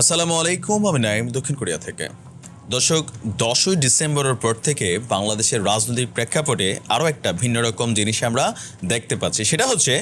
আসসালামু আলাইকুম আমি নাইম দক্ষিণ কোরিয়া থেকে। দর্শক, দশই ডিসেম্বরের পর থেকে বাংলাদেশের রাজনৈতিক প্রেক্ষাপটে আরও একটা ভিন্ন রকম জিনিস আমরা দেখতে পাচ্ছি। সেটা হচ্ছে,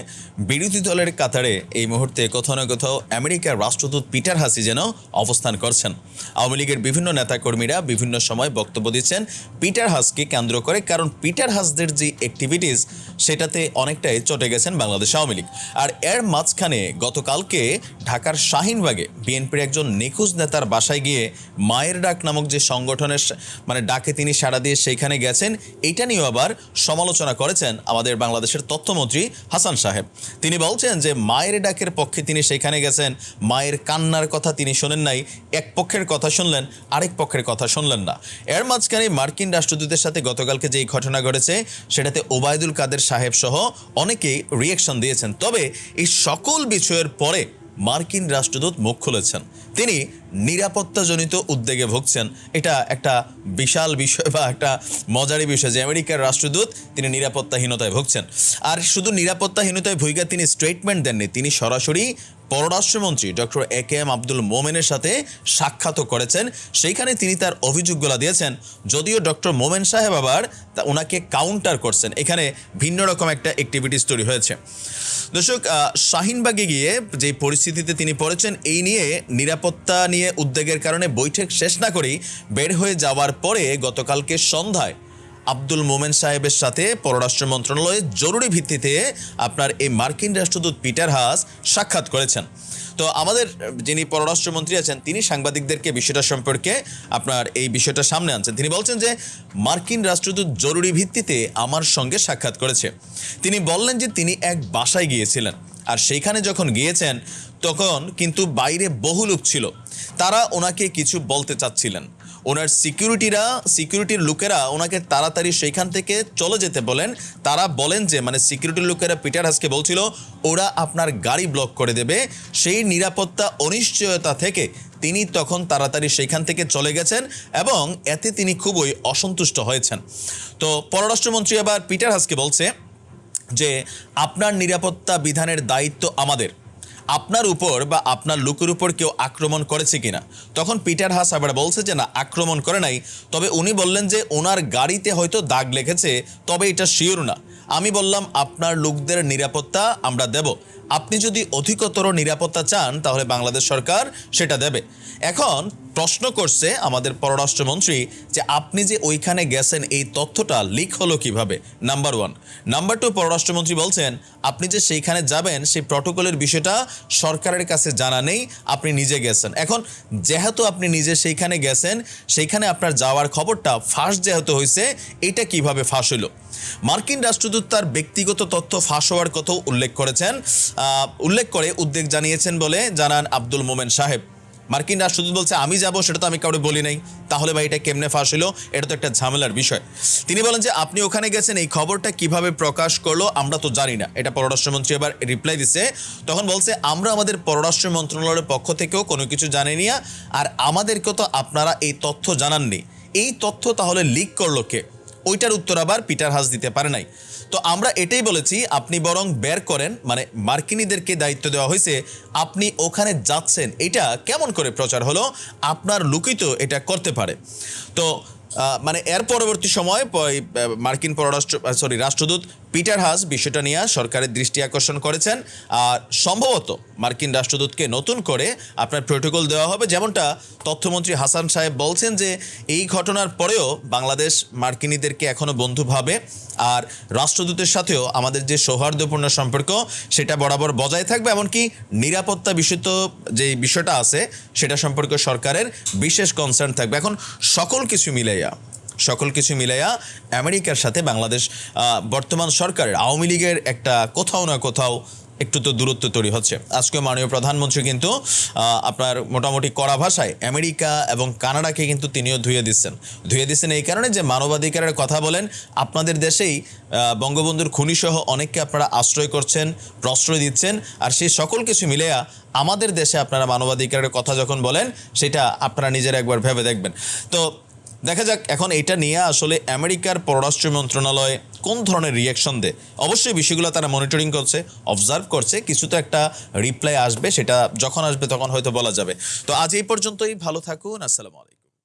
বিরোধী দলের কাতারে এই মুহূর্তে কোথাও না কোথাও আমেরিকার রাষ্ট্রদূত পিটার হাসি যেন অবস্থান করছেন। আওয়ামী লীগের বিভিন্ন নেতাকর্মীরা বিভিন্ন সময় বক্তব্য দিচ্ছেন পিটার হাসকে কেন্দ্র করে, কারণ পিটার হাসদের যে অ্যাক্টিভিটিস সেটাতে অনেকটাই চটে গেছেন বাংলাদেশ আওয়ামী লীগ। আর এর মাঝখানে গতকালকে ঢাকার শাহিনবাগে বিএনপির একজন নিখোঁজ নেতার বাসায় গিয়ে মায়ের ডাক নামক যে সংগঠনের মানে ডাকে তিনি সাড়া দিয়ে সেইখানে গেছেন, এইটা নিয়েও আবার সমালোচনা করেছেন আমাদের বাংলাদেশের তথ্যমন্ত্রী হাসান সাহেব। তিনি বলছেন যে মায়ের ডাকের পক্ষে তিনি সেখানে গেছেন, মায়ের কান্নার কথা তিনি শোনেন নাই, এক পক্ষের কথা শুনলেন, আরেক পক্ষের কথা শুনলেন না। এর মাঝখানে মার্কিন রাষ্ট্রদূতের সাথে গতকালকে যেই ঘটনা ঘটেছে, সেটাতে ওবায়দুল কাদের সাহেব সহ অনেকেই রিয়েকশন দিয়েছেন। তবে এই সকল বিষয়ের পরে মার্কিন রাষ্ট্রদূত মুখ খুলেছেন। তিনি নিরাপত্তাজনিত উদ্বেগে ভুগছেন। এটা একটা বিশাল বিষয় বা একটা মজারি বিষয় যে আমেরিকার রাষ্ট্রদূত তিনি নিরাপত্তাহীনতায় ভুগছেন। আর শুধু নিরাপত্তাহীনতায় ভূমিকা তিনি স্টেটমেন্ট দেননি, তিনি সরাসরি পররাষ্ট্রমন্ত্রী doctor A K M Abdul মোমেনের সাথে সাক্ষাৎও করেছেন। সেইখানে তিনি তার অভিযোগগুলো দিয়েছেন, যদিও ডক্টর মোমেন সাহেব আবার তা ওনাকে কাউন্টার করছেন। এখানে ভিন্ন রকম একটা অ্যাক্টিভিটিস তৈরি হয়েছে। দর্শক শাহিনবাগে গিয়ে যে পরিস্থিতিতে তিনি পড়েছেন, এই নিয়ে নিরাপত্তা নিয়ে উদ্বেগের কারণে বৈঠক শেষ না করেই বের হয়ে যাওয়ার পরে গতকালকে সন্ধ্যায় আব্দুল মোমেন সাহেবের সাথে পররাষ্ট্র মন্ত্রণালয়ে জরুরি ভিত্তিতে আপনার এই মার্কিন রাষ্ট্রদূত পিটার হাস সাক্ষাৎ করেছেন। তো আমাদের যিনি পররাষ্ট্রমন্ত্রী আছেন, তিনি সাংবাদিকদেরকে বিষয়টা সম্পর্কে আপনার এই বিষয়টা সামনে আনছেন। তিনি বলছেন যে, মার্কিন রাষ্ট্রদূত জরুরি ভিত্তিতে আমার সঙ্গে সাক্ষাৎ করেছে। তিনি বললেন যে, তিনি এক বাসায় গিয়েছিলেন। আর সেইখানে যখন গিয়েছেন, তখন কিন্তু বাইরে বহু লোক ছিল। তারা ওনাকে কিছু বলতে চাচ্ছিলেন। ওনার সিকিউরিটিরা, সিকিউরিটির লোকেরা ওনাকে তাড়াতাড়ি সেইখান থেকে চলে যেতে বলেন। তারা বলেন যে মানে সিকিউরিটির লোকেরা পিটার হাসকে বলছিল, ওরা আপনার গাড়ি ব্লক করে দেবে। সেই নিরাপত্তা অনিশ্চয়তা থেকে তিনি তখন তাড়াতাড়ি সেইখান থেকে চলে গেছেন এবং এতে তিনি খুবই অসন্তুষ্ট হয়েছেন। তো পররাষ্ট্রমন্ত্রী আবার পিটার হাসকে বলছে যে, আপনার নিরাপত্তা বিধানের দায়িত্ব আমাদের। আপনার উপর বা আপনার লোকের উপর কেউ আক্রমণ করেছে কিনা? তখন পিটার হাস আবার বলছে যে, না, আক্রমণ করে নাই। তবে উনি বললেন যে, ওনার গাড়িতে হয়তো দাগ লেগেছে, তবে এটা শিওর না। আমি বললাম, আপনার লোকদের নিরাপত্তা আমরা দেব। আপনি যদি অধিকতর নিরাপত্তা চান, তাহলে বাংলাদেশ সরকার সেটা দেবে। এখন প্রশ্ন করছে আমাদের পররাষ্ট্রমন্ত্রী যে আপনি যে ওইখানে গেছেন, এই তথ্যটা লিক হলো কীভাবে? নাম্বার ওয়ান নাম্বার টু পররাষ্ট্রমন্ত্রী বলছেন, আপনি যে সেইখানে যাবেন, সেই প্রটোকলের বিষয়টা সরকারের কাছে জানা নেই, আপনি নিজে গেছেন। এখন, যেহেতু আপনি নিজে সেইখানে গেছেন, সেইখানে আপনার যাওয়ার খবরটা ফাঁস যেহেতু হয়েছে এটা কীভাবে ফাঁস হলো মার্কিন রাষ্ট্রদূত তার ব্যক্তিগত তথ্য ফাঁস হওয়ার কথাও উল্লেখ করেছেন। উল্লেখ করে উদ্বেগ জানিয়েছেন বলে জানান আব্দুল মোমেন সাহেব। মার্কিন রাষ্ট্রদূত বলছে, আমি যাব, সেটা তো আমি কাউকে বলি নাই। তাহলে ভাই, এটা কেমনে ফাঁস হলো? এটা তো একটা ঝামেলার বিষয়। তিনি বলেন যে, আপনি ওখানে গেছেন, এই খবরটা কীভাবে প্রকাশ করল আমরা তো জানি না। এটা পররাষ্ট্রমন্ত্রী এবার রিপ্লাই দিছে। তখন বলছে, আমরা আমাদের পররাষ্ট্র মন্ত্রণালয়ের পক্ষ থেকেও কোনো কিছু জানিনি আর আমাদেরকে তো আপনারা এই তথ্য জানাননি। এই তথ্য তাহলে লিক করল কে? ওইটার উত্তর আবার পিটার হাস দিতে পারে নাই। তো আমরা এটাই বলেছি, আপনি বরং বের করেন মানে মার্কিনীদেরকে দায়িত্ব দেওয়া হয়েছে, আপনি ওখানে যাচ্ছেন, এটা কেমন করে প্রচার হলো, আপনার লুকিত এটা করতে পারে। তো মানে এর পরবর্তী সময় মার্কিন পররাষ্ট্র সরি রাষ্ট্রদূত পিটার হাস বিষয়টা নিয়ে সরকারের দৃষ্টি আকর্ষণ করেছেন। আর সম্ভবত মার্কিন রাষ্ট্রদূতকে নতুন করে আপনার প্রোটোকল দেওয়া হবে। যেমনটা তথ্যমন্ত্রী হাসান সাহেব বলছেন যে, এই ঘটনার পরেও বাংলাদেশ মার্কিনীদেরকে এখনও বন্ধু ভাবে। আর রাষ্ট্রদূতের সাথেও আমাদের যে সৌহার্দ্যপূর্ণ সম্পর্ক, সেটা বরাবর বজায় থাকবে। এমনকি নিরাপত্তা বিষয়ত যে বিষয়টা আছে, সেটা সম্পর্কে সরকারের বিশেষ কনসার্ন থাকবে। এখন সকল কিছু মিলাইয়া সকল কিছু মিলাইয়া আমেরিকার সাথে বাংলাদেশ বর্তমান সরকারের, আওয়ামী লীগের একটা কোথাও না কোথাও একটু তো দূরত্ব তৈরি হচ্ছে। আজকে মাননীয় প্রধানমন্ত্রী কিন্তু আপনার মোটামুটি কড়া ভাষায় আমেরিকা এবং কানাডাকে কিন্তু তিনিও ধুয়ে দিচ্ছেন। ধুয়ে দিচ্ছেন এই কারণে যে মানবাধিকারের কথা বলেন, আপনাদের দেশেই বঙ্গবন্ধুর খুনিসহ অনেককে আপনারা আশ্রয় করছেন, প্রশ্রয় দিচ্ছেন, আর সেই সকল কিছু মিলেয়া আমাদের দেশে আপনারা মানবাধিকারের কথা যখন বলেন, সেটা আপনারা নিজেরা একবার ভেবে দেখবেন। তো দেখা যাক এখন এটা নিয়ে আসলে আমেরিকার পররাষ্ট্র মন্ত্রণালয় কোন ধরনের রিয়াকশন দেয়। অবশ্যই বিষয়গুলো তারা মনিটরিং করছে অবজার্ভ করছে, কিছু তো একটা রিপ্লাই আসবে, সেটা যখন আসবে তখন হয়তো বলা যাবে। তো আজ এই পর্যন্তই, ভালো থাকুন, আসসালামু আলাইকুম।